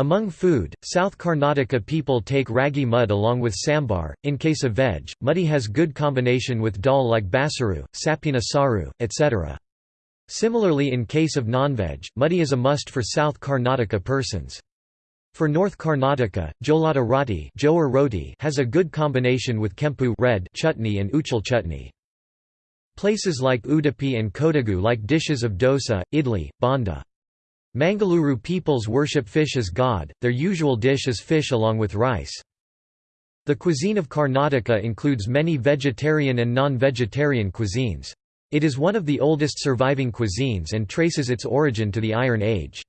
Among food, South Karnataka people take ragi mud along with sambar. In case of veg, mudde has good combination with dal like basaru, sapina saru, etc. Similarly in case of non-veg, mudde is a must for South Karnataka persons. For North Karnataka, jolada roti, roti has a good combination with kempu red chutney and uchal chutney. Places like Udupi and Kodagu like dishes of dosa, idli, bonda. Mangaluru peoples worship fish as god, their usual dish is fish along with rice. The cuisine of Karnataka includes many vegetarian and non-vegetarian cuisines. It is one of the oldest surviving cuisines and traces its origin to the Iron Age.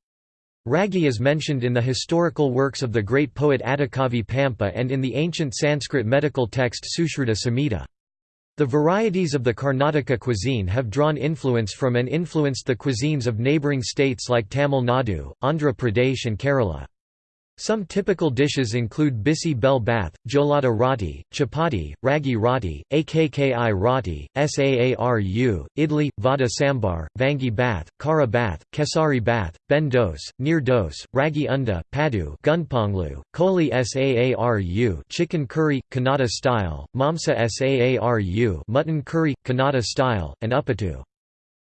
Ragi is mentioned in the historical works of the great poet Adhikavi Pampa and in the ancient Sanskrit medical text Sushruta Samhita. The varieties of the Karnataka cuisine have drawn influence from and influenced the cuisines of neighbouring states like Tamil Nadu, Andhra Pradesh and Kerala. Some typical dishes include bisi bel bath, jolada roti, chapati, ragi roti, akki roti, saaru, idli, vada sambar, vangi bath, kara bath, kesari bath, ben dose, neer dose, ragi unda, padu gunponglu, koli saaru chicken curry, Kannada style, mamsa saaru mutton curry, Kannada style, and uppittu.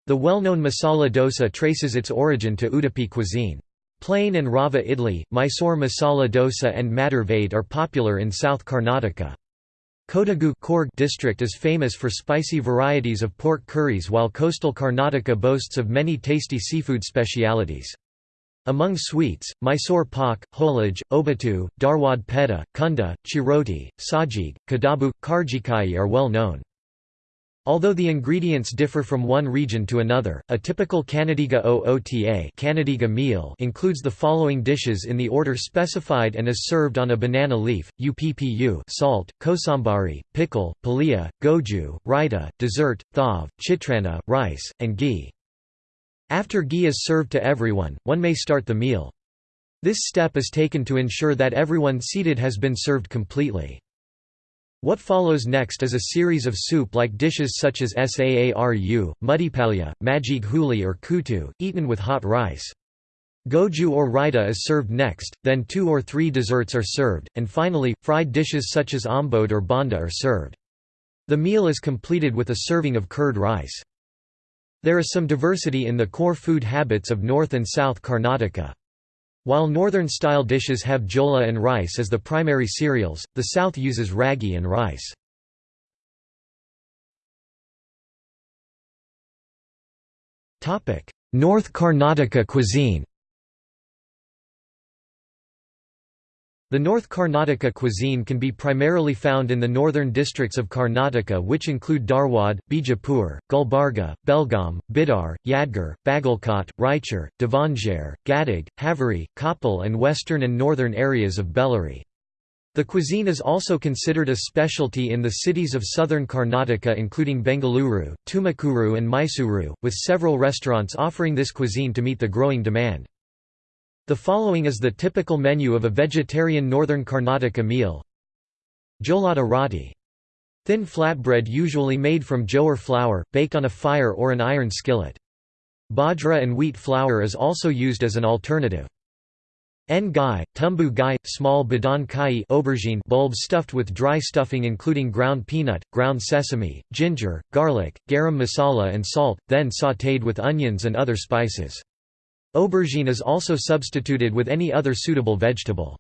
The well-known masala dosa traces its origin to Udupi cuisine. Plain and rava idli, Mysore masala dosa and maddur vade are popular in South Karnataka. Kodagu Coorg district is famous for spicy varieties of pork curries while coastal Karnataka boasts of many tasty seafood specialities. Among sweets, Mysore pak, holaj, obatu, dharwad peda, kunda, chiroti, sajig, kadabu, karjikai are well known. Although the ingredients differ from one region to another, a typical Kannadiga oota Kannadiga meal includes the following dishes in the order specified and is served on a banana leaf, uppu salt, kosambari, pickle, palia, goju, raita, dessert, thav, chitrana, rice, and ghee. After ghee is served to everyone, one may start the meal. This step is taken to ensure that everyone seated has been served completely. What follows next is a series of soup-like dishes such as saaru, mudipalya, majig huli or kutu, eaten with hot rice. Goju or raita is served next, then two or three desserts are served, and finally, fried dishes such as ombode or banda are served. The meal is completed with a serving of curd rice. There is some diversity in the core food habits of North and South Karnataka. While northern-style dishes have jola and rice as the primary cereals, the south uses ragi and rice. North Karnataka cuisine The North Karnataka cuisine can be primarily found in the northern districts of Karnataka which include Dharwad, Bijapur, Gulbarga, Belgaum, Bidar, Yadgir, Bagalkot, Raichur, Davangere, Gadag, Haveri, Koppal and western and northern areas of Bellary. The cuisine is also considered a specialty in the cities of southern Karnataka including Bengaluru, Tumakuru and Mysuru, with several restaurants offering this cuisine to meet the growing demand. The following is the typical menu of a vegetarian northern Karnataka meal. Jolada roti. Thin flatbread usually made from jowar flour, baked on a fire or an iron skillet. Bajra and wheat flour is also used as an alternative. En gai, tumbu gai, small badan kai aubergine bulbs stuffed with dry stuffing including ground peanut, ground sesame, ginger, garlic, garam masala and salt, then sautéed with onions and other spices. Aubergine is also substituted with any other suitable vegetable.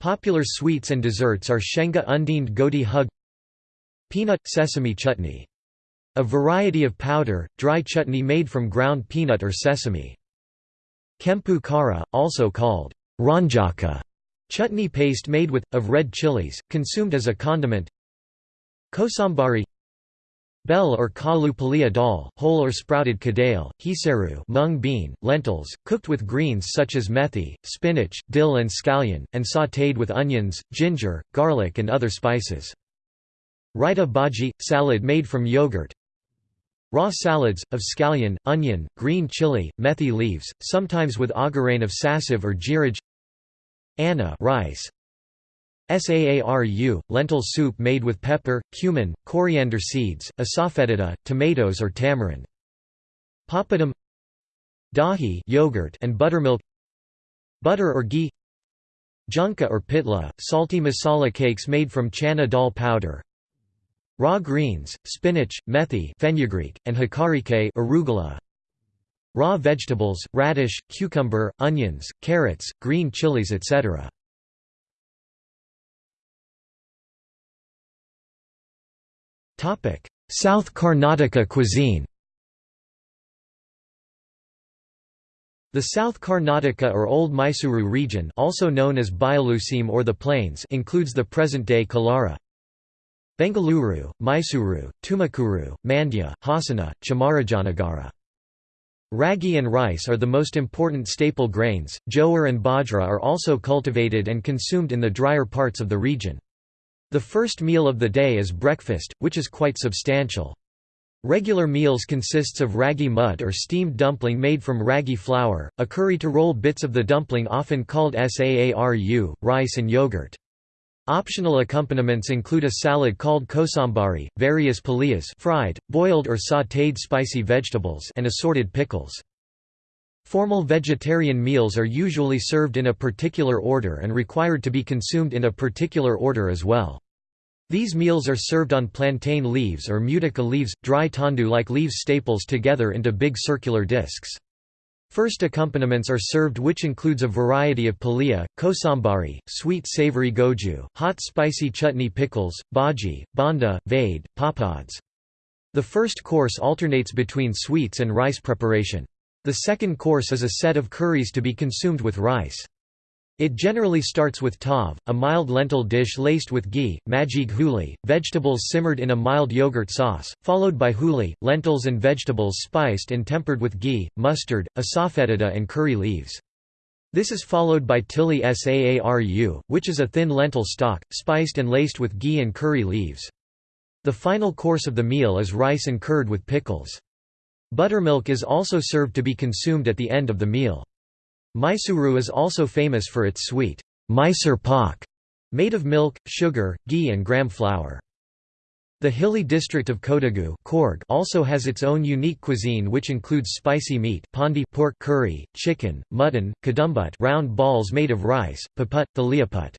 Popular sweets and desserts are shenga undined godi hug Peanut – sesame chutney. A variety of powder, dry chutney made from ground peanut or sesame. Kempu kara, also called ranjaka, chutney paste made with, of red chilies, consumed as a condiment Kosambari Bell or kalu palia dal, whole or sprouted kadale, hisaru mung bean, lentils, cooked with greens such as methi, spinach, dill and scallion, and sautéed with onions, ginger, garlic and other spices. Raita bhaji – salad made from yogurt. Raw salads, of scallion, onion, green chili, methi leaves, sometimes with agarain of sassive or jiraj Anna rice, Saaru, lentil soup made with pepper, cumin, coriander seeds, asafoetida, tomatoes or tamarind. Papadum Dahi yogurt and buttermilk butter or ghee Junka or pitla, salty masala cakes made from chana dal powder Raw greens, spinach, methi fenugreek, and hakarike arugula. Raw vegetables, radish, cucumber, onions, carrots, green chilies etc. South Karnataka cuisine The South Karnataka or Old Mysuru region also known as Bayaluseem or the Plains includes the present-day Kolara. Bengaluru, Mysuru, Tumakuru, Mandya, Hasana, Chamarajanagara. Ragi and rice are the most important staple grains, jowar and bajra are also cultivated and consumed in the drier parts of the region. The first meal of the day is breakfast, which is quite substantial. Regular meals consists of ragi mud or steamed dumpling made from ragi flour, a curry to roll bits of the dumpling often called saaru, rice and yogurt. Optional accompaniments include a salad called kosambari, various paliyas fried, boiled or sautéed spicy vegetables and assorted pickles. Formal vegetarian meals are usually served in a particular order and required to be consumed in a particular order as well. These meals are served on plantain leaves or mutica leaves, dry tandu-like leaves staples together into big circular discs. First accompaniments are served which includes a variety of paliya, kosambari, sweet savory goju, hot spicy chutney pickles, bhaji, banda, vade, papads. The first course alternates between sweets and rice preparation. The second course is a set of curries to be consumed with rice. It generally starts with tav, a mild lentil dish laced with ghee, majig huli, vegetables simmered in a mild yogurt sauce, followed by huli, lentils and vegetables spiced and tempered with ghee, mustard, asafoetida and curry leaves. This is followed by tili saaru, which is a thin lentil stock, spiced and laced with ghee and curry leaves. The final course of the meal is rice and curd with pickles. Buttermilk is also served to be consumed at the end of the meal. Mysuru is also famous for its sweet Mysore pak, made of milk, sugar, ghee and gram flour. The hilly district of Kodagu also has its own unique cuisine which includes spicy meat pandi pork curry, chicken, mutton, kadumbut round balls made of rice, paput, the liaput.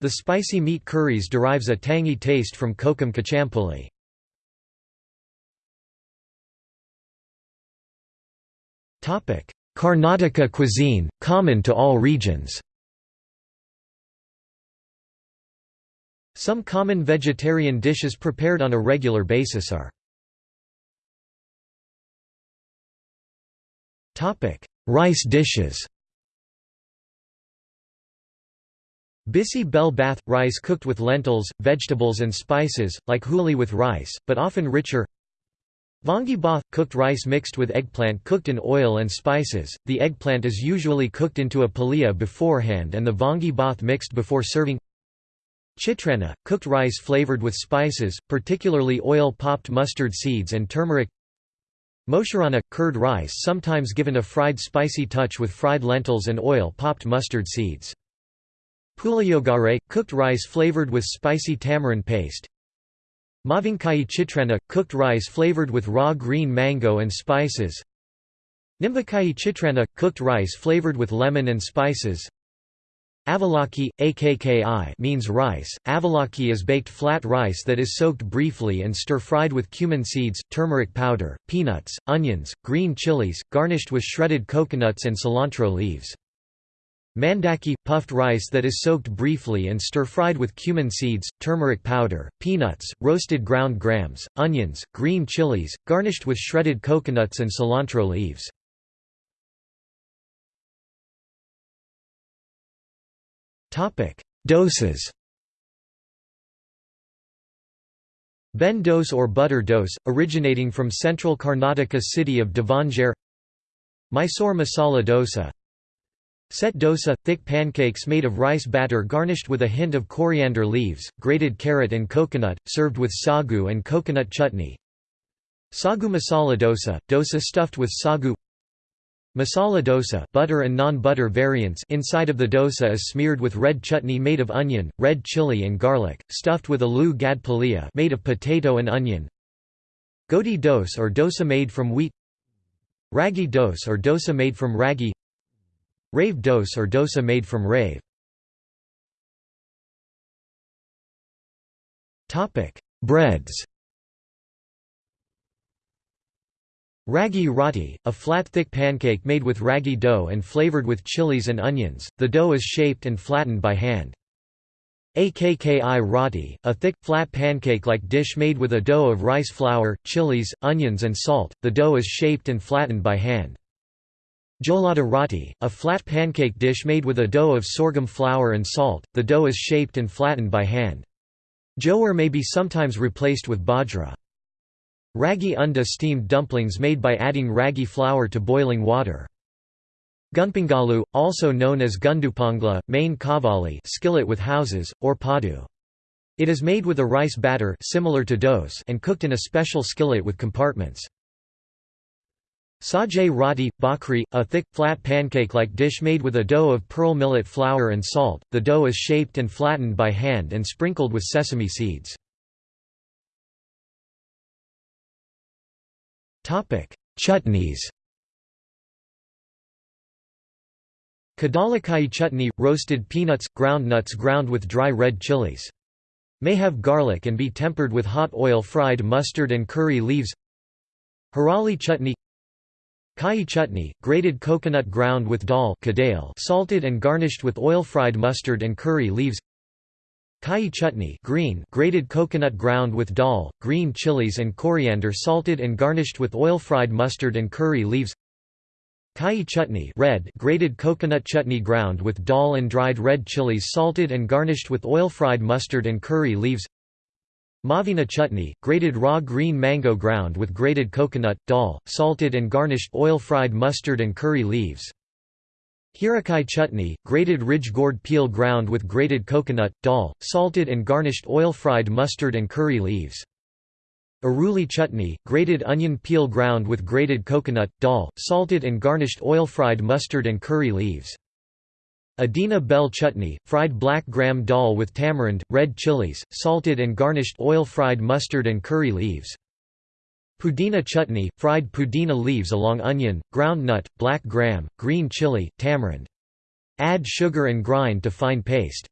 The spicy meat curries derives a tangy taste from kokum kachampuli. Karnataka cuisine, common to all regions. Some common vegetarian dishes prepared on a regular basis are Rice dishes Bisi bel bath – rice cooked with lentils, vegetables and spices, like huli with rice, but often richer Vangi bath – cooked rice mixed with eggplant cooked in oil and spices, the eggplant is usually cooked into a paliya beforehand and the vangi bath mixed before serving. Chitrana – cooked rice flavored with spices, particularly oil-popped mustard seeds and turmeric. Mosharana – curd rice sometimes given a fried spicy touch with fried lentils and oil-popped mustard seeds. Puliyogare – cooked rice flavored with spicy tamarind paste Mavinkai chitrana – cooked rice flavored with raw green mango and spices Nimbakai chitrana – cooked rice flavored with lemon and spices Avalaki, akki means rice. Avalaki is baked flat rice that is soaked briefly and stir-fried with cumin seeds, turmeric powder, peanuts, onions, green chilies, garnished with shredded coconuts and cilantro leaves. Mandaki – puffed rice that is soaked briefly and stir-fried with cumin seeds, turmeric powder, peanuts, roasted ground grams, onions, green chilies, garnished with shredded coconuts and cilantro leaves. Doses. Ben dose or butter dose, originating from central Karnataka city of Davangere Mysore masala dosa Set dosa – thick pancakes made of rice batter garnished with a hint of coriander leaves, grated carrot and coconut, served with sagu and coconut chutney. Sagu masala dosa – dosa stuffed with sagu Masala dosa butter and non-butter variants inside of the dosa is smeared with red chutney made of onion, red chili and garlic, stuffed with aloo gad paliya made of potato and onion. Godi dose or dosa made from wheat Ragi dose or dosa made from ragi Rave dose or dosa made from rave. Breads Ragi roti, a flat thick pancake made with ragi dough and flavored with chilies and onions, the dough is shaped and flattened by hand. Akki roti, a thick, flat pancake-like dish made with a dough of rice flour, chilies, onions and salt, the dough is shaped and flattened by hand. Jolada roti, a flat pancake dish made with a dough of sorghum flour and salt, the dough is shaped and flattened by hand. Jowar may be sometimes replaced with bajra. Ragi unda steamed dumplings made by adding ragi flour to boiling water. Gunpangalu, also known as gundupangla, main kavali skillet with houses, or padu. It is made with a rice batter similar to dose and cooked in a special skillet with compartments. Sajay roti, bakri, a thick, flat pancake-like dish made with a dough of pearl millet flour and salt. The dough is shaped and flattened by hand and sprinkled with sesame seeds. Chutneys Kadalakai chutney – roasted peanuts, ground nuts ground with dry red chilies. May have garlic and be tempered with hot oil fried mustard and curry leaves Harali chutney Kai chutney, grated coconut ground with dal salted and garnished with oil-fried mustard and curry leaves. Kai chutney green, grated coconut ground with dal, green chilies and coriander salted and garnished with oil-fried mustard and curry leaves. Kai chutney red grated coconut chutney ground with dal and dried red chilies salted and garnished with oil-fried mustard and curry leaves Mavina chutney, grated raw green mango ground with grated coconut, dal, salted and garnished oil-fried mustard and curry leaves. Hirakai chutney, grated ridge gourd peel ground with grated coconut, dal, salted and garnished oil-fried mustard and curry leaves. Aruli chutney, grated onion peel ground with grated coconut, dal, salted and garnished oil-fried mustard and curry leaves. Adina bell chutney, fried black gram dal with tamarind, red chilies, salted and garnished oil-fried mustard and curry leaves. Pudina chutney, fried pudina leaves along onion, ground nut, black gram, green chili, tamarind. Add sugar and grind to fine paste.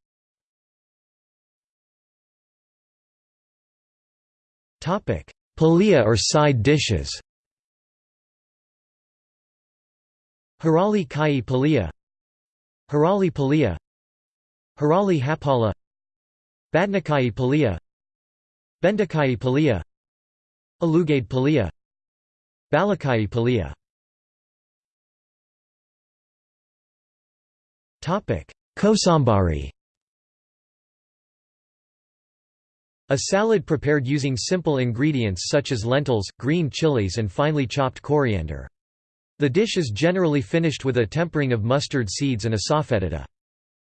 Palia or side dishes Harali kai palia Harali palia Harali hapala Badnakai palia Bendakai palia Alugade palia Balakai palia Kosambari A salad prepared using simple ingredients such as lentils, green chilies and finely chopped coriander. The dish is generally finished with a tempering of mustard seeds and a asafoetida.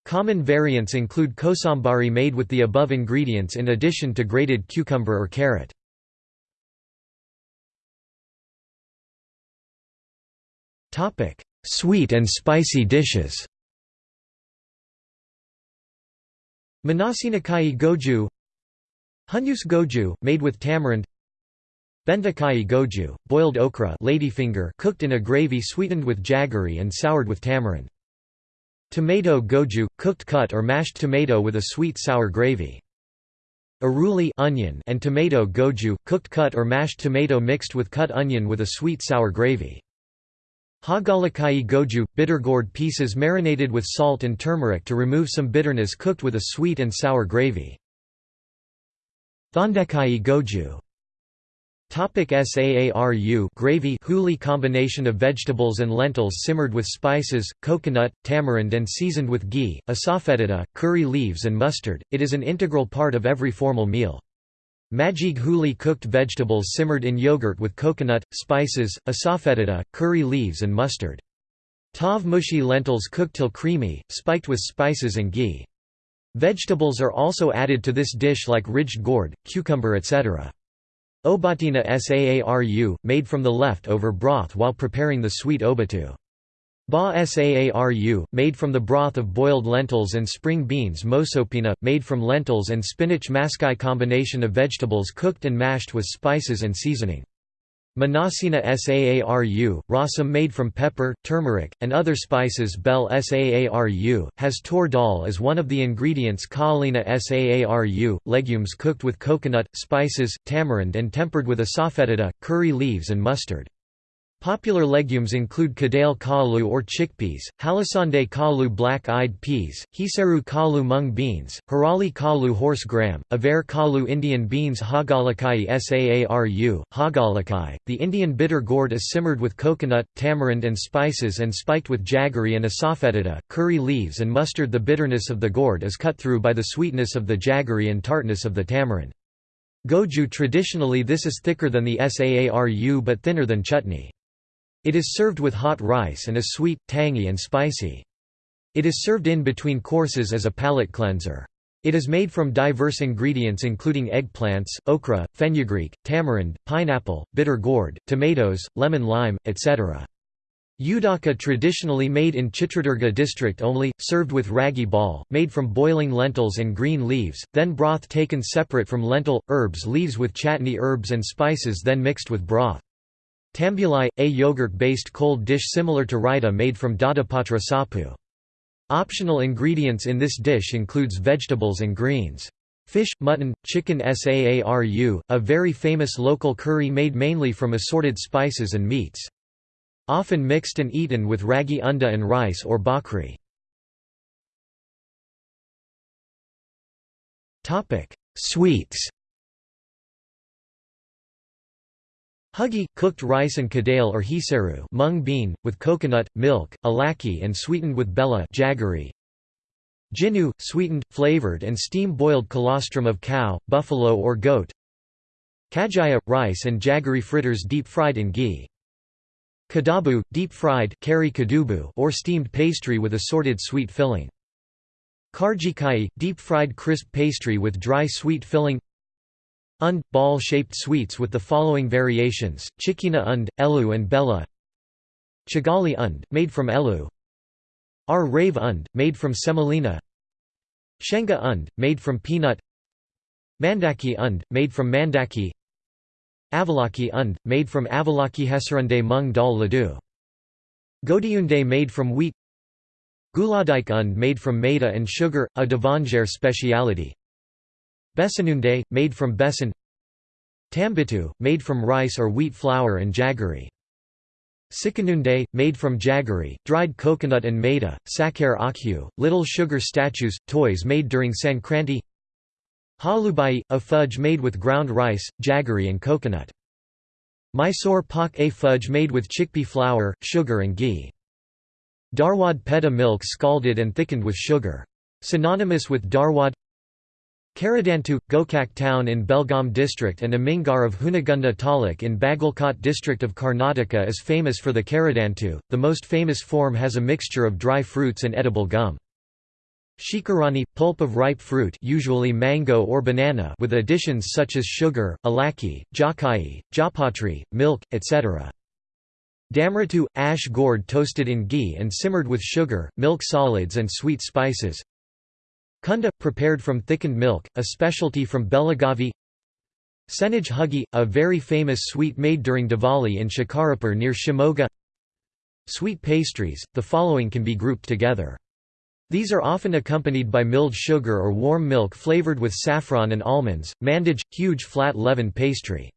Common variants include kosambari made with the above ingredients in addition to grated cucumber or carrot. Sweet and spicy dishes Manasinakai goju Hunyus goju, made with tamarind Bendakai goju, boiled okra ladyfinger cooked in a gravy sweetened with jaggery and soured with tamarind. Tomato goju, cooked cut or mashed tomato with a sweet sour gravy. Aruli onion and tomato goju, cooked cut or mashed tomato mixed with cut onion with a sweet sour gravy. Hagalakai goju, bitter gourd pieces marinated with salt and turmeric to remove some bitterness cooked with a sweet and sour gravy. Thondekai goju Topic SAARU gravy huli combination of vegetables and lentils simmered with spices, coconut, tamarind and seasoned with ghee, asafoetida, curry leaves and mustard, it is an integral part of every formal meal. Majig huli cooked vegetables simmered in yogurt with coconut, spices, asafoetida, curry leaves and mustard. Tav mushi lentils cooked till creamy, spiked with spices and ghee. Vegetables are also added to this dish like ridged gourd, cucumber etc. Obatina saaru, made from the left-over broth while preparing the sweet obatu. Ba saaru, made from the broth of boiled lentils and spring beans Mosopina, made from lentils and spinach maskai combination of vegetables cooked and mashed with spices and seasoning. Manasina Saaru, rasam made from pepper, turmeric, and other spices Bel Saaru, has tor dal as one of the ingredients Kaalina Saaru, legumes cooked with coconut, spices, tamarind and tempered with asafoetida, curry leaves and mustard. Popular legumes include kadale kalu or chickpeas, halasande kalu black-eyed peas, hiseru kalu mung beans, harali kalu horse gram, avar kalu Indian beans hagalakai saaru, hagalakai. The Indian bitter gourd is simmered with coconut, tamarind and spices and spiked with jaggery and asafoetida, curry leaves and mustard The bitterness of the gourd is cut through by the sweetness of the jaggery and tartness of the tamarind. Goju traditionally this is thicker than the saaru but thinner than chutney. It is served with hot rice and is sweet, tangy and spicy. It is served in between courses as a palate cleanser. It is made from diverse ingredients including eggplants, okra, fenugreek, tamarind, pineapple, bitter gourd, tomatoes, lemon lime, etc. Udaka traditionally made in Chitradurga district only, served with ragi ball, made from boiling lentils and green leaves, then broth taken separate from lentil, herbs leaves with chatni herbs and spices then mixed with broth. Tambulai, a yogurt-based cold dish similar to raita made from dadapatra sapu. Optional ingredients in this dish includes vegetables and greens. Fish, mutton, chicken saaru, a very famous local curry made mainly from assorted spices and meats. Often mixed and eaten with ragi unda and rice or bakri. Sweets Huggy, cooked rice and kadale or hiseru mung bean, with coconut, milk, alaki and sweetened with bella jaggery. Jinu, sweetened, flavored and steam-boiled colostrum of cow, buffalo or goat. Kajaya, rice and jaggery fritters deep-fried in ghee. Kadabu, deep-fried or steamed pastry with assorted sweet filling. Karjikai, deep-fried crisp pastry with dry sweet filling Und, ball-shaped sweets with the following variations, chikina und, elu and bella. Chigali und, made from elu. Ar rave und, made from semolina. Shenga und, made from peanut. Mandaki und, made from mandaki. Avalaki und, made from avalaki hesarunde mung dal ladu Godiunde made from wheat. Guladik und made from maida and sugar, a Davangere speciality Besanunde, made from besan Tambitu, made from rice or wheat flour and jaggery. Sikanunde, made from jaggery, dried coconut and maida, sakar akhu, little sugar statues, toys made during Sankranti Halubai, a fudge made with ground rice, jaggery and coconut. Mysore pak a fudge made with chickpea flour, sugar and ghee. Dharwad peda milk scalded and thickened with sugar. Synonymous with Dharwad Karadantu, Gokak town in Belgaum district and Amingad of Hunagunda Taluk in Bagalkot district of Karnataka is famous for the Karadantu. The most famous form has a mixture of dry fruits and edible gum. Shikarani, pulp of ripe fruit usually mango or banana with additions such as sugar, alaki, jakai, japatri, milk, etc. Damratu, ash gourd toasted in ghee and simmered with sugar, milk solids and sweet spices. Kunda, prepared from thickened milk, a specialty from Belagavi Senaj Huggy, a very famous sweet made during Diwali in Shikarapur near Shimoga Sweet pastries, the following can be grouped together. These are often accompanied by milled sugar or warm milk flavored with saffron and almonds, mandage, huge flat leavened pastry.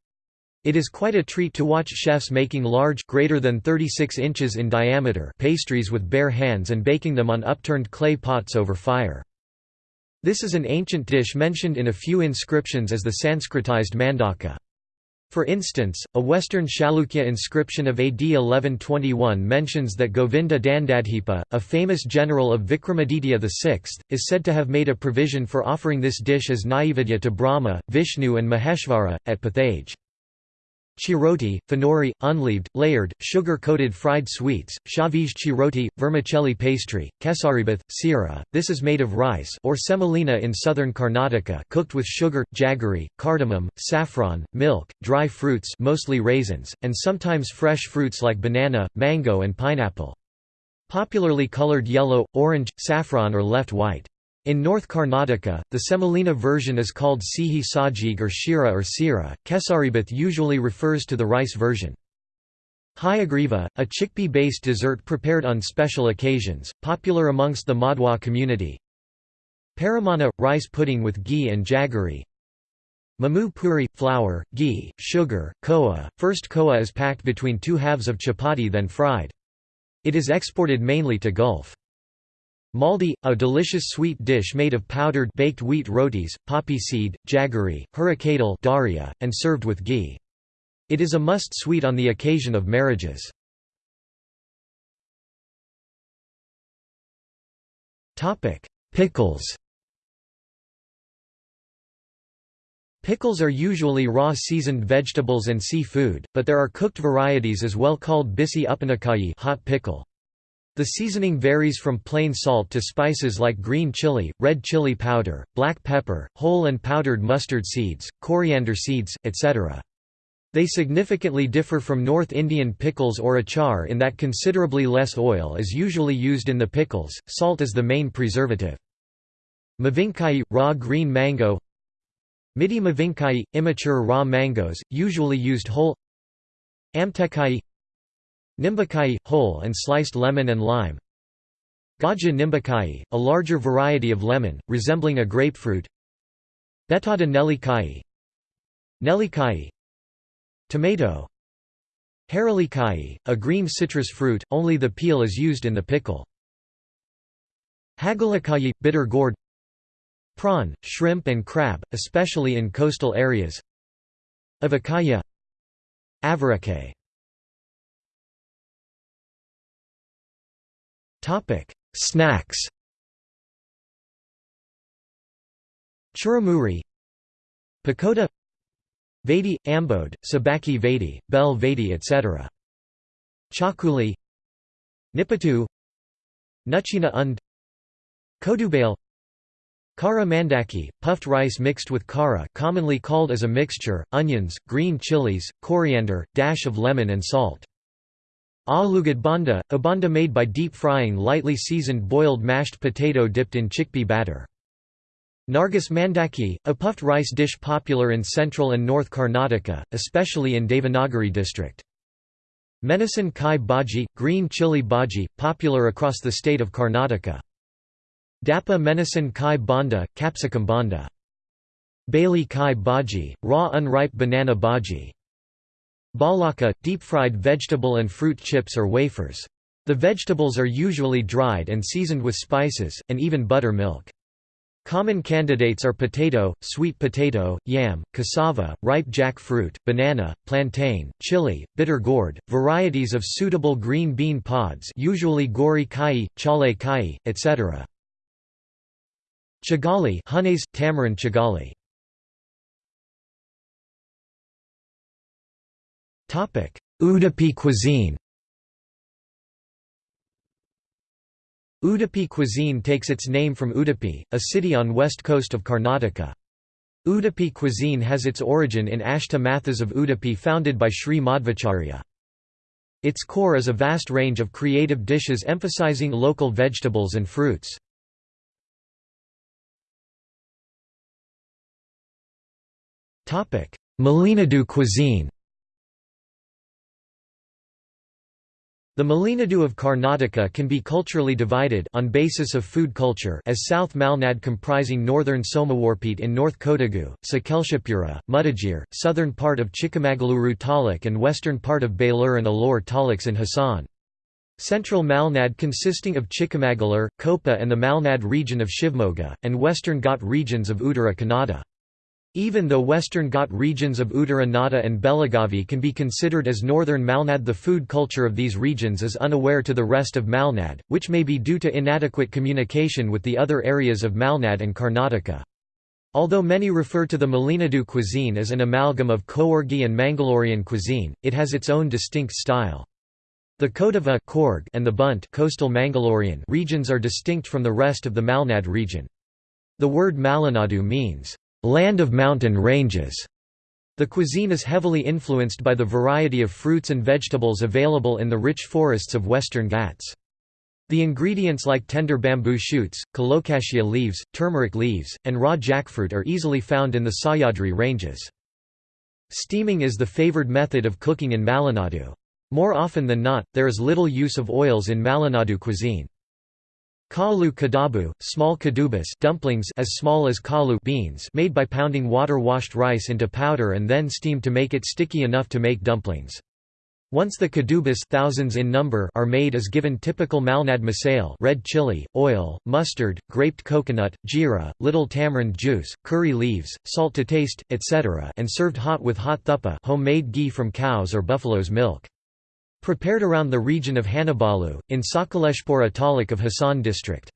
It is quite a treat to watch chefs making large greater than 36 inches in diameter pastries with bare hands and baking them on upturned clay pots over fire. This is an ancient dish mentioned in a few inscriptions as the Sanskritized mandaka. For instance, a Western Chalukya inscription of AD 1121 mentions that Govinda Dandadhipa, a famous general of Vikramaditya VI, is said to have made a provision for offering this dish as Naivedya to Brahma, Vishnu and Maheshvara, at Pathage. Chiroti, finori, unleaved, layered, sugar-coated fried sweets, shavij chiroti, vermicelli pastry, kesaribath, sira. This is made of rice or semolina in southern Karnataka cooked with sugar, jaggery, cardamom, saffron, milk, dry fruits mostly raisins, and sometimes fresh fruits like banana, mango and pineapple. Popularly colored yellow, orange, saffron or left white. In North Karnataka, the semolina version is called sihi sajig or shira or sira. Kesaribath usually refers to the rice version. Hayagriva, a chickpea-based dessert prepared on special occasions, popular amongst the Madhwa community. Paramana – rice pudding with ghee and jaggery. Mamu puri – flour, ghee, sugar, koa. First koa is packed between two halves of chapati then fried. It is exported mainly to Gulf. Maldi, a delicious sweet dish made of powdered baked wheat rotis, poppy seed, jaggery, hurricadal daria, and served with ghee. It is a must-sweet on the occasion of marriages. Pickles Pickles are usually raw seasoned vegetables and seafood, but there are cooked varieties as well called bisi upanakai hot pickle. The seasoning varies from plain salt to spices like green chili, red chili powder, black pepper, whole and powdered mustard seeds, coriander seeds, etc. They significantly differ from North Indian pickles or achar in that considerably less oil is usually used in the pickles, salt is the main preservative. Mavinkai – raw green mango Midi mavinkai – immature raw mangoes, usually used whole Amtekai Nimbakai – whole and sliced lemon and lime. Gaja nimbakai, a larger variety of lemon, resembling a grapefruit. Betada nelikai. Nelikai. Tomato. Haralikai, a green citrus fruit, only the peel is used in the pickle. Hagalakai, bitter gourd. Prawn, shrimp and crab, especially in coastal areas. Avakaya. Avarake Topic: Snacks. Churamuri, Pakoda, Vadi, Ambode, Sabaki Vadi, Bel Vadi etc. Chakuli, Nipatu, Nuchina und, Kodubale, Kara mandaki, puffed rice mixed with kara commonly called as a mixture, onions, green chilies, coriander, dash of lemon and salt. Alugad banda, a banda made by deep frying lightly seasoned boiled mashed potato dipped in chickpea batter. Nargis mandaki, a puffed rice dish popular in central and north Karnataka, especially in Davangere district. Menison kai bhaji, green chili bhaji, popular across the state of Karnataka. Dappa menison kai banda, capsicum banda. Bailey kai bhaji, raw unripe banana bhaji. Balaka, deep-fried vegetable and fruit chips or wafers. The vegetables are usually dried and seasoned with spices, and even buttermilk. Common candidates are potato, sweet potato, yam, cassava, ripe jackfruit, banana, plantain, chili, bitter gourd, varieties of suitable green bean pods usually gori kai, chale kai, etc. Chigali Hunays, tamarind chigali Udupi cuisine Udupi cuisine takes its name from Udupi, a city on west coast of Karnataka. Udupi cuisine has its origin in Ashta Mathas of Udupi founded by Sri Madhvacharya. Its core is a vast range of creative dishes emphasizing local vegetables and fruits. Malenadu cuisine The Malenadu of Karnataka can be culturally divided on basis of food culture as South Malnad comprising northern Somawarpet in North Kodagu, Sakaleshpura, Mudigere, southern part of Chikamagaluru taluk and western part of Belur and Alore taluks in Hassan. Central Malnad consisting of Chikamagalur, Koppa and the Malnad region of Shivmoga, and western Ghat regions of Uttara Kannada. Even though western Ghat regions of Uttara Nada and Belagavi can be considered as northern Malnad the food culture of these regions is unaware to the rest of Malnad, which may be due to inadequate communication with the other areas of Malnad and Karnataka. Although many refer to the Malenadu cuisine as an amalgam of Coorgi and Mangalorean cuisine, it has its own distinct style. The Kodava and the Bunt coastal Mangalorean regions are distinct from the rest of the Malnad region. The word Malenadu means land of mountain ranges. The cuisine is heavily influenced by the variety of fruits and vegetables available in the rich forests of western Ghats. The ingredients like tender bamboo shoots, colocasia leaves, turmeric leaves, and raw jackfruit are easily found in the Sahyadri ranges. Steaming is the favored method of cooking in Malenadu. More often than not, there is little use of oils in Malenadu cuisine. Kalu kadabu, small kadubas dumplings as small as kalu beans made by pounding water-washed rice into powder and then steamed to make it sticky enough to make dumplings. Once the kadubas thousands in number are made as given typical Malnad masale red chili, oil, mustard, graped coconut, jeera, little tamarind juice, curry leaves, salt to taste, etc. and served hot with hot thuppa homemade ghee from cows or buffalo's milk. Prepared around the region of Hanabalu, in Sakaleshpura taluk of Hassan district.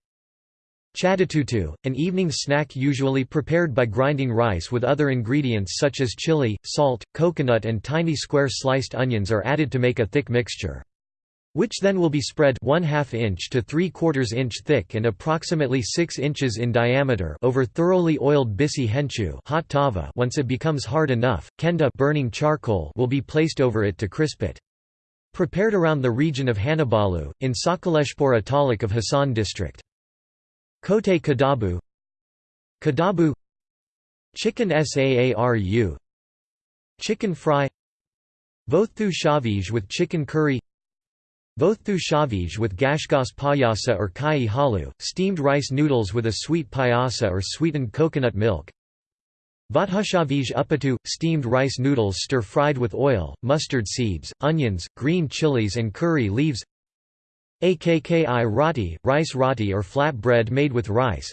Chadatutu, an evening snack usually prepared by grinding rice with other ingredients such as chili, salt, coconut and tiny square sliced onions are added to make a thick mixture. Which then will be spread 1 2 inch to 3 quarters inch thick and approximately 6 inches in diameter over thoroughly oiled bisi henchu hot tava once it becomes hard enough, kenda burning charcoal will be placed over it to crisp it. Prepared around the region of Hanabalu, in Sakaleshpura taluk of Hassan district. Kote kadabu Kadabu Chicken saaru Chicken fry Vothu shavij with chicken curry Vothu shavij with gashgas payasa or kai halu, steamed rice noodles with a sweet payasa or sweetened coconut milk Vathushavij upatu, steamed rice noodles stir-fried with oil, mustard seeds, onions, green chilies and curry leaves. Akki roti, rice roti or flat bread made with rice.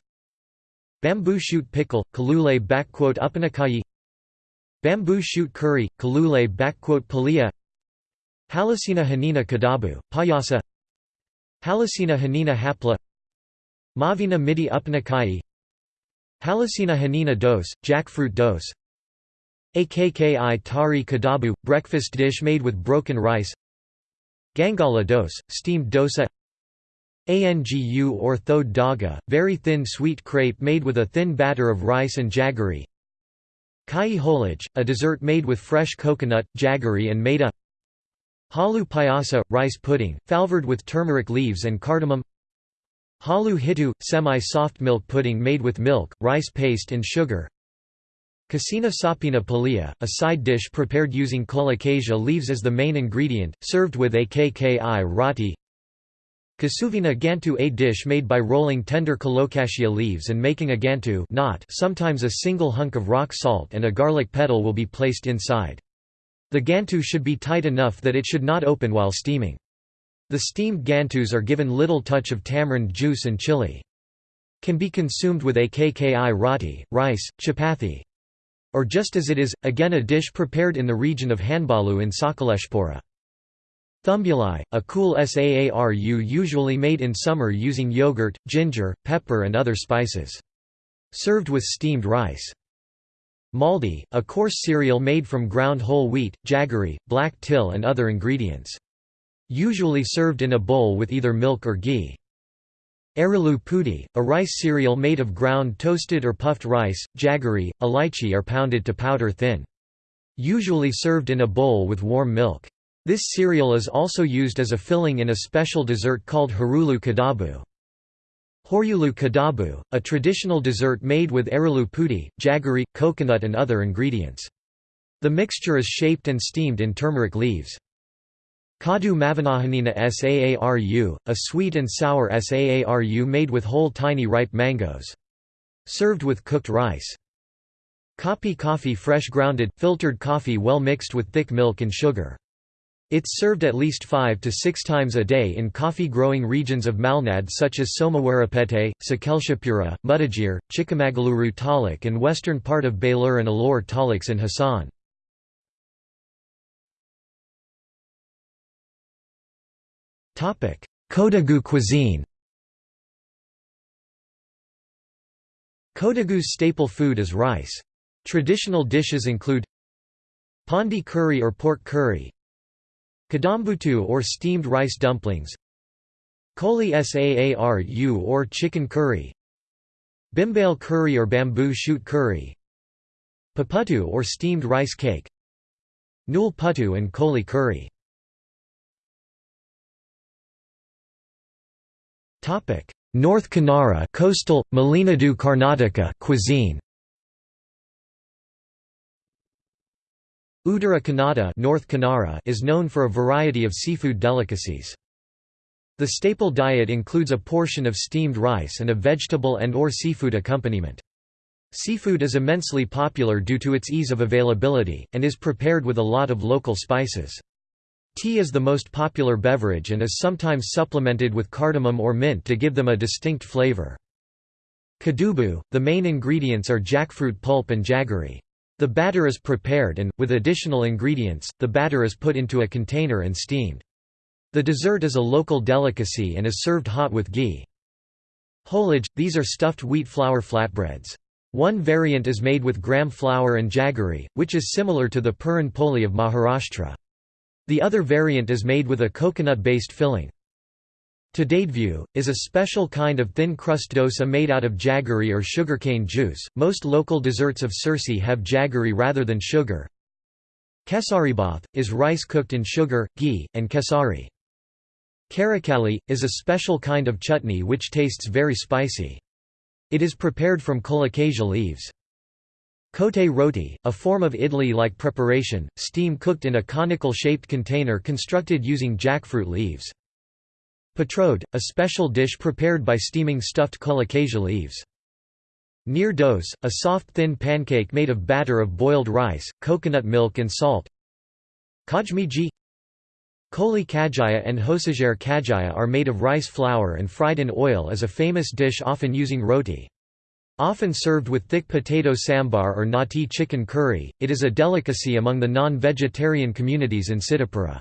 Bamboo shoot pickle, kalule upanakai Bamboo shoot curry, kalule palia Halasina hanina kadabu, payasa. Halasina hanina hapla. Mavina midi upanakai Halasina hanina dose, jackfruit dose. Akki tari kadabu, breakfast dish made with broken rice. Gangala dose, steamed dosa. Angu or thode daga, very thin sweet crepe made with a thin batter of rice and jaggery. Kai holaj, a dessert made with fresh coconut, jaggery and maida. Halu payasa, rice pudding, falvered with turmeric leaves and cardamom Halu hitu, semi-soft milk pudding made with milk, rice paste and sugar Kasina sapina palia, a side dish prepared using colocasia leaves as the main ingredient, served with akki roti Kasuvina gantu a dish made by rolling tender colocasia leaves and making a gantu not sometimes a single hunk of rock salt and a garlic petal will be placed inside. The gantu should be tight enough that it should not open while steaming. The steamed gantus are given little touch of tamarind juice and chili. Can be consumed with akki roti, rice, chapati. Or just as it is, again a dish prepared in the region of Hanbalu in Sakaleshpura. Thumbuli, a cool saaru usually made in summer using yogurt, ginger, pepper and other spices. Served with steamed rice. Maldi, a coarse cereal made from ground whole wheat, jaggery, black till and other ingredients. Usually served in a bowl with either milk or ghee. Arilu pudi, a rice cereal made of ground toasted or puffed rice, jaggery, elaichi are pounded to powder thin. Usually served in a bowl with warm milk. This cereal is also used as a filling in a special dessert called harulu kadabu. Horyulu kadabu, a traditional dessert made with arilu pudi, jaggery, coconut and other ingredients. The mixture is shaped and steamed in turmeric leaves. Kadu Mavanahanina Saaru, a sweet and sour Saaru made with whole tiny ripe mangoes. Served with cooked rice. Kapi coffee fresh grounded, filtered coffee well mixed with thick milk and sugar. It's served at least five to six times a day in coffee-growing regions of Malnad such as Somawarapete, Sakaleshpura, Mudagir, Chikamagaluru Taluk and western part of Belur and Alor taluks in Hassan. Kodagu cuisine Kodagu's staple food is rice. Traditional dishes include Pondi curry or pork curry Kadambutu or steamed rice dumplings Koli saaru or chicken curry Bimbale curry or bamboo shoot curry Paputu or steamed rice cake Nul putu and koli curry North Kanara coastal, Malenadu Karnataka cuisine Uttara Kannada North Kanara is known for a variety of seafood delicacies. The staple diet includes a portion of steamed rice and a vegetable and or seafood accompaniment. Seafood is immensely popular due to its ease of availability, and is prepared with a lot of local spices. Tea is the most popular beverage and is sometimes supplemented with cardamom or mint to give them a distinct flavor. Kadubu, the main ingredients are jackfruit pulp and jaggery. The batter is prepared and, with additional ingredients, the batter is put into a container and steamed. The dessert is a local delicacy and is served hot with ghee. Holage, these are stuffed wheat flour flatbreads. One variant is made with gram flour and jaggery, which is similar to the puran poli of Maharashtra. The other variant is made with a coconut-based filling. Tadadeview, is a special kind of thin crust dosa made out of jaggery or sugarcane juice. Most local desserts of Sirsi have jaggery rather than sugar. Kesaribath, is rice cooked in sugar, ghee, and kesari. Karakali, is a special kind of chutney which tastes very spicy. It is prepared from colocasia leaves. Kote roti, a form of idli-like preparation, steam cooked in a conical-shaped container constructed using jackfruit leaves. Patrode, a special dish prepared by steaming stuffed colocasia leaves. Neer dose, a soft thin pancake made of batter of boiled rice, coconut milk and salt. Kajmiji Koli kajaya and hosajare kajaya are made of rice flour and fried in oil as a famous dish often using roti. Often served with thick potato sambar or nati chicken curry, it is a delicacy among the non-vegetarian communities in Siddhapura.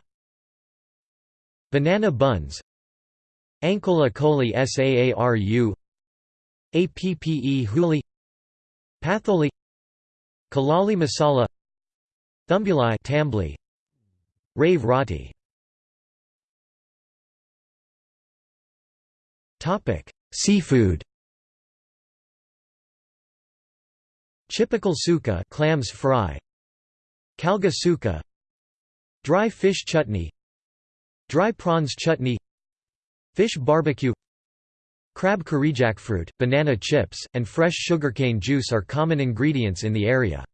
Banana buns. Ankola koli saaru Appe huli. Patholi. Kalali masala. Thumbuli tambli. Rave roti Seafood. Chipakal suka, clams fry. Kalga suka. Dry fish chutney. Dry prawns chutney. Fish barbecue. Crab curry jackfruit, banana chips, and fresh sugarcane juice are common ingredients in the area.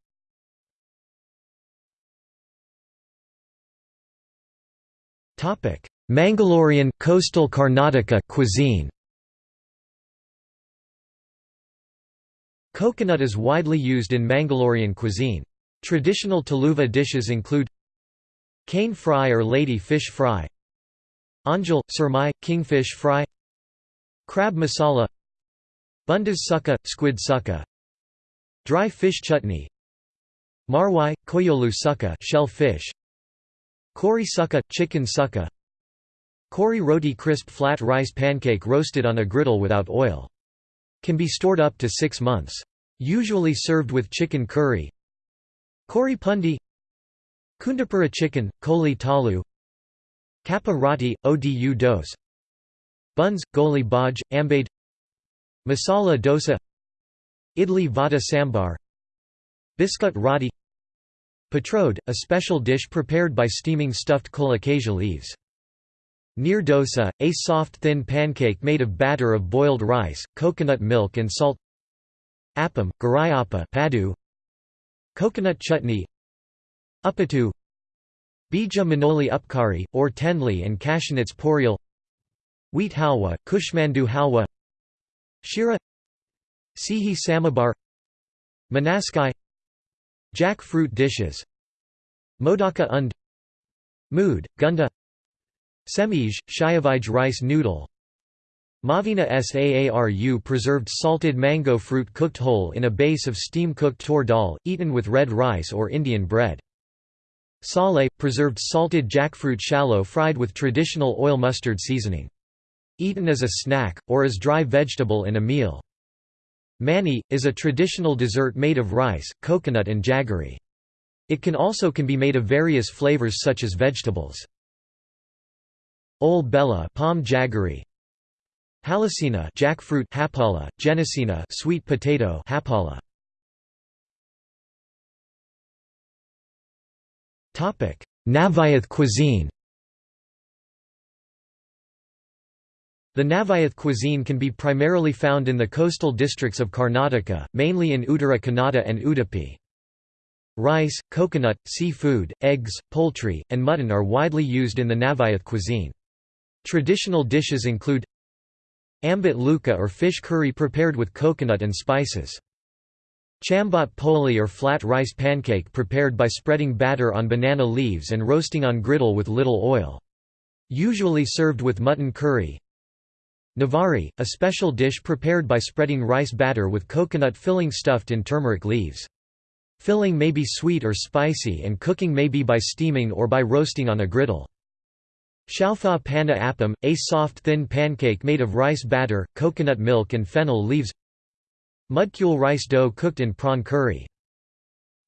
Mangalorean coastal Karnataka cuisine Coconut is widely used in Mangalorean cuisine. Traditional Tuluva dishes include cane fry or lady fish fry Anjal, surmai, kingfish fry Crab masala Bundas succa, squid succa Dry fish chutney Marwai, koyolu succa shell fish Kori succa, chicken succa Kori roti crisp flat rice pancake roasted on a griddle without oil. Can be stored up to six months. Usually served with chicken curry. Kori pundi. Kundapura chicken, koli talu. Kappa odu dose. Buns, goli baj, ambade Masala dosa. Idli vada sambar. Biscuit roti. Patrode, a special dish prepared by steaming stuffed colocasia leaves. Neer dosa, a soft thin pancake made of batter of boiled rice, coconut milk and salt. Appam, garayappa padu, Coconut chutney. Uppittu Bija manoli upkari, or tenli and cashewnits porial Wheat halwa, kushmandu halwa. Shira. Sihi samabar. Manaskai. Jackfruit dishes. Modaka und. Mood, Gunda Semij, Shayavij rice noodle Mavina Saaru preserved salted mango fruit cooked whole in a base of steam-cooked tur dal, eaten with red rice or Indian bread. Sale, preserved salted jackfruit shallow fried with traditional oil mustard seasoning. Eaten as a snack, or as dry vegetable in a meal. Mani, is a traditional dessert made of rice, coconut and jaggery. It can also can be made of various flavors such as vegetables. Ol bella palm jaggery Halasina jackfruit hapala, genesina sweet potato hapala. Topic: 'Navayath cuisine The Navayath cuisine can be primarily found in the coastal districts of Karnataka, mainly in Uttara Kannada and Udupi. Rice, coconut, seafood, eggs, poultry, and mutton are widely used in the Navayath cuisine. Traditional dishes include Ambit luka or fish curry prepared with coconut and spices. Chambat poli or flat rice pancake prepared by spreading batter on banana leaves and roasting on griddle with little oil. Usually served with mutton curry. Navari, a special dish prepared by spreading rice batter with coconut filling stuffed in turmeric leaves. Filling may be sweet or spicy and cooking may be by steaming or by roasting on a griddle. Shaufaa panna appam, a soft thin pancake made of rice batter, coconut milk and fennel leaves Mudkul rice dough cooked in prawn curry.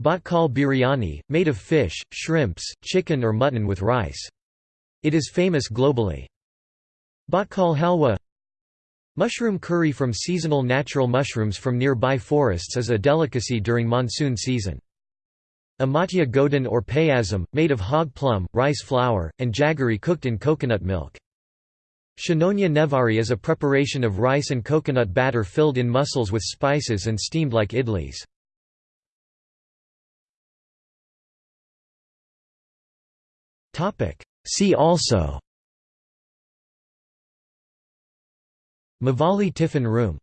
Bhatkal biryani, made of fish, shrimps, chicken or mutton with rice. It is famous globally. Bhatkal halwa Mushroom curry from seasonal natural mushrooms from nearby forests is a delicacy during monsoon season. Amatya godin or payasam, made of hog plum, rice flour, and jaggery cooked in coconut milk. Shanonya nevari is a preparation of rice and coconut batter filled in mussels with spices and steamed like idlis. See also Mavalli tiffin room